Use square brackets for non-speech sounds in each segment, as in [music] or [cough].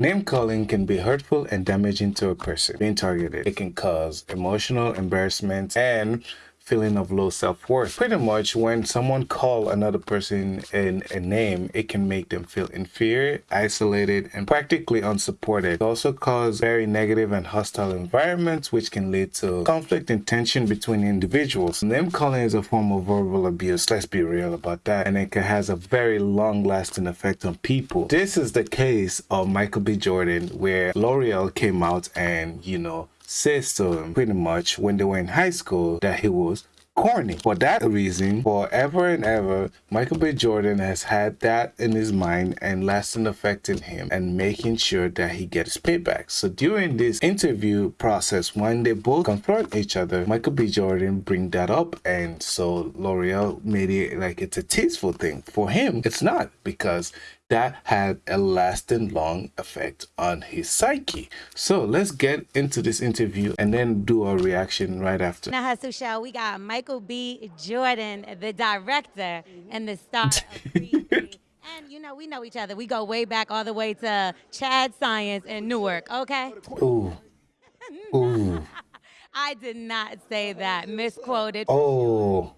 Name calling can be hurtful and damaging to a person being targeted. It can cause emotional embarrassment and feeling of low self-worth. Pretty much when someone call another person in a name, it can make them feel inferior, isolated, and practically unsupported. It also cause very negative and hostile environments, which can lead to conflict and tension between individuals. Name calling is a form of verbal abuse. Let's be real about that. And it has a very long-lasting effect on people. This is the case of Michael B. Jordan, where L'Oreal came out and, you know, says to him pretty much when they were in high school that he was corny. For that reason, forever and ever, Michael B. Jordan has had that in his mind and lasting affecting him and making sure that he gets payback. So during this interview process, when they both confront each other, Michael B. Jordan bring that up and so L'Oreal made it like it's a tasteful thing. For him, it's not because that had a lasting long effect on his psyche. So let's get into this interview and then do a reaction right after. Now, Show, we got Michael B. Jordan, the director and the star. [laughs] And you know, we know each other. We go way back all the way to Chad Science in Newark, okay? Ooh. [laughs] Ooh. I did not say that. Misquoted. Oh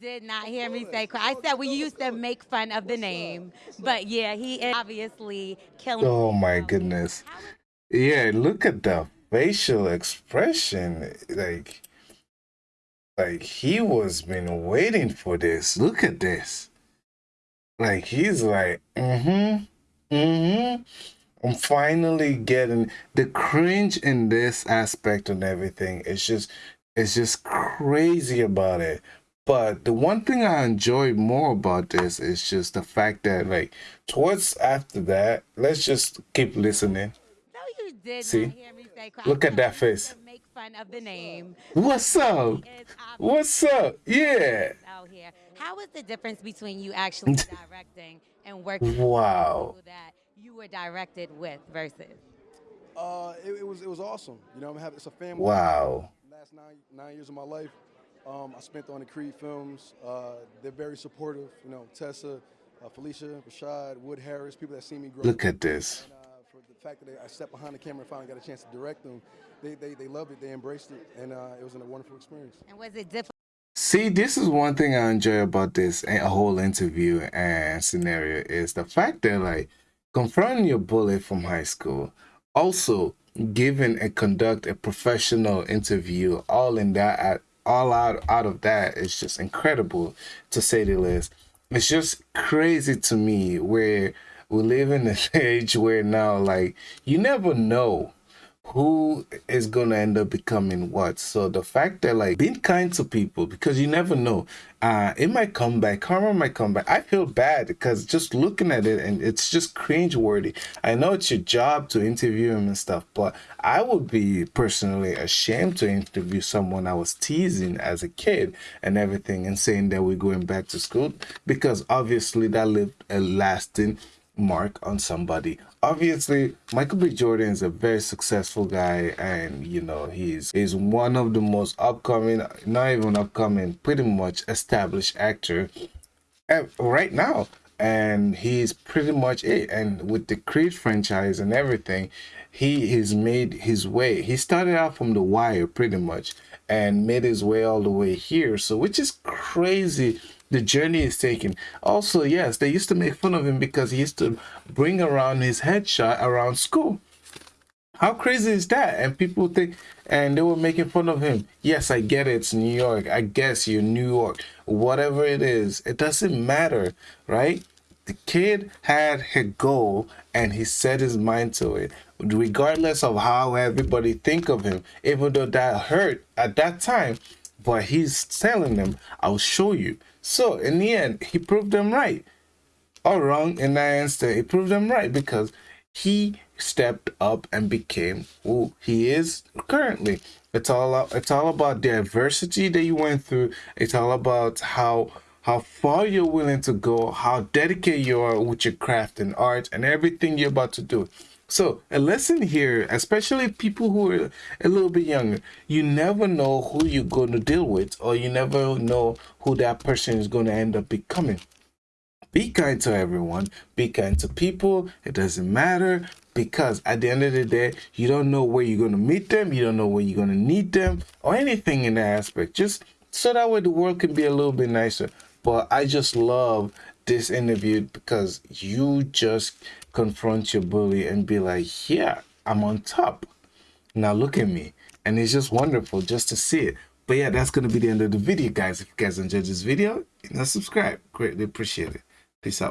did not hear me say I said we used to make fun of the name, but yeah, he is obviously killing. Oh my goodness! Yeah, look at the facial expression. Like, like he was been waiting for this. Look at this. Like he's like, mm-hmm, mm-hmm. I'm finally getting the cringe in this aspect and everything. It's just, it's just crazy about it. But the one thing I enjoy more about this is just the fact that, like, towards after that, let's just keep listening. No, you did See? Look at that face. Make fun of the name. What's up? What's up? Yeah. Out here. How is the difference between you actually [laughs] directing and working wow. with that you were directed with versus? Uh, it, it was it was awesome. You know, I'm having it's a family. Wow. Last nine nine years of my life, um, I spent on the Creed films. Uh, they're very supportive. You know, Tessa, uh, Phylicia, Rashad, Wood Harris, people that see me grow. Look at this. And, uh, for the fact that I stepped behind the camera and finally got a chance to direct them, they, they, they loved it, they embraced it, and uh, it was a wonderful experience. And was it difficult? See, this is one thing I enjoy about this a whole interview and scenario is the fact that like confronting your bully from high school, also giving and conduct a professional interview, all in that all out out of that is just incredible to say the least. It's just crazy to me where we live in this [laughs] age where now like you never know who is gonna end up becoming what. So the fact that like being kind to people because you never know, uh, it might come back. Karma might come back. I feel bad because just looking at it and it's just cringe worthy. I know it's your job to interview him and stuff, but I would be personally ashamed to interview someone I was teasing as a kid and everything and saying that we're going back to school because obviously that left a lasting mark on somebody. Obviously, Michael B. Jordan is a very successful guy, and you know he's he's one of the most upcoming, not even upcoming, pretty much established actor right now. And he's pretty much it. And with the Creed franchise and everything, he has made his way. He started out from The Wire pretty much and made his way all the way here. So, which is crazy the journey is taken. Also, yes, they used to make fun of him because he used to bring around his headshot around school. How crazy is that? And people think, and they were making fun of him. Yes, I get it. It's New York. I guess you're New York. Whatever it is, it doesn't matter, right? The kid had a goal and he set his mind to it, regardless of how everybody think of him. Even though that hurt at that time, but he's telling them, "I'll show you." So in the end, he proved them right. Or wrong in that instant, he proved them right because he stepped up and became who he is currently. It's all it's all about the adversity that you went through. It's all about how how far you're willing to go, how dedicated you are with your craft and art and everything you're about to do. So a lesson here, especially people who are a little bit younger, you never know who you're going to deal with or you never know who that person is going to end up becoming. Be kind to everyone. Be kind to people. It doesn't matter. because at the end of the day, you don't know where you're going to meet them, you don't know where you're going to need them, or anything in that aspect. Just so that way the world can be a little bit nicer. But I just love this interview because you just confront your bully and be like, yeah, I'm on top. Now look at me. And it's just wonderful just to see it. But yeah, that's going to be the end of the video, guys. If you guys enjoyed this video, you know, subscribe. Greatly appreciate it. Peace out.